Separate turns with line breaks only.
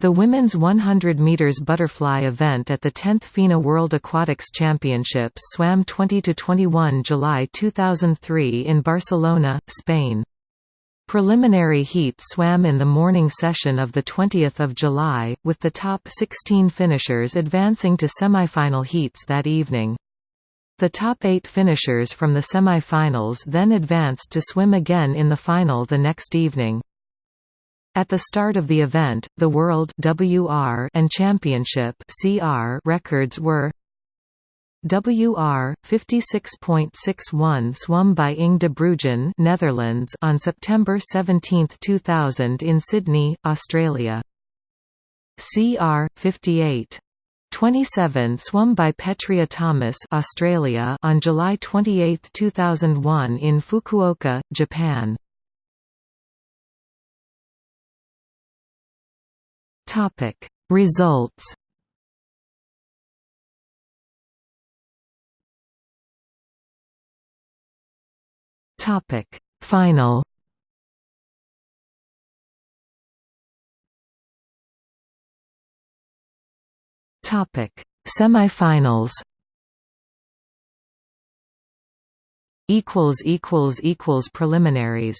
The women's 100 meters butterfly event at the 10th FINA World Aquatics Championships swam 20 to 21 July 2003 in Barcelona, Spain. Preliminary heats swam in the morning session of 20 July, with the top 16 finishers advancing to semifinal heats that evening. The top eight finishers from the semifinals then advanced to swim again in the final the next evening. At the start of the event, the World WR and Championship CR records were WR 56.61 swum by Inge de Bruijn Netherlands on September 17, 2000 in Sydney, Australia. CR 58 27 swum by Petria Thomas Australia on July 28, 2001 in Fukuoka, Japan. Topic. Results Topic. Final Topic. Semifinals equals equals equals preliminaries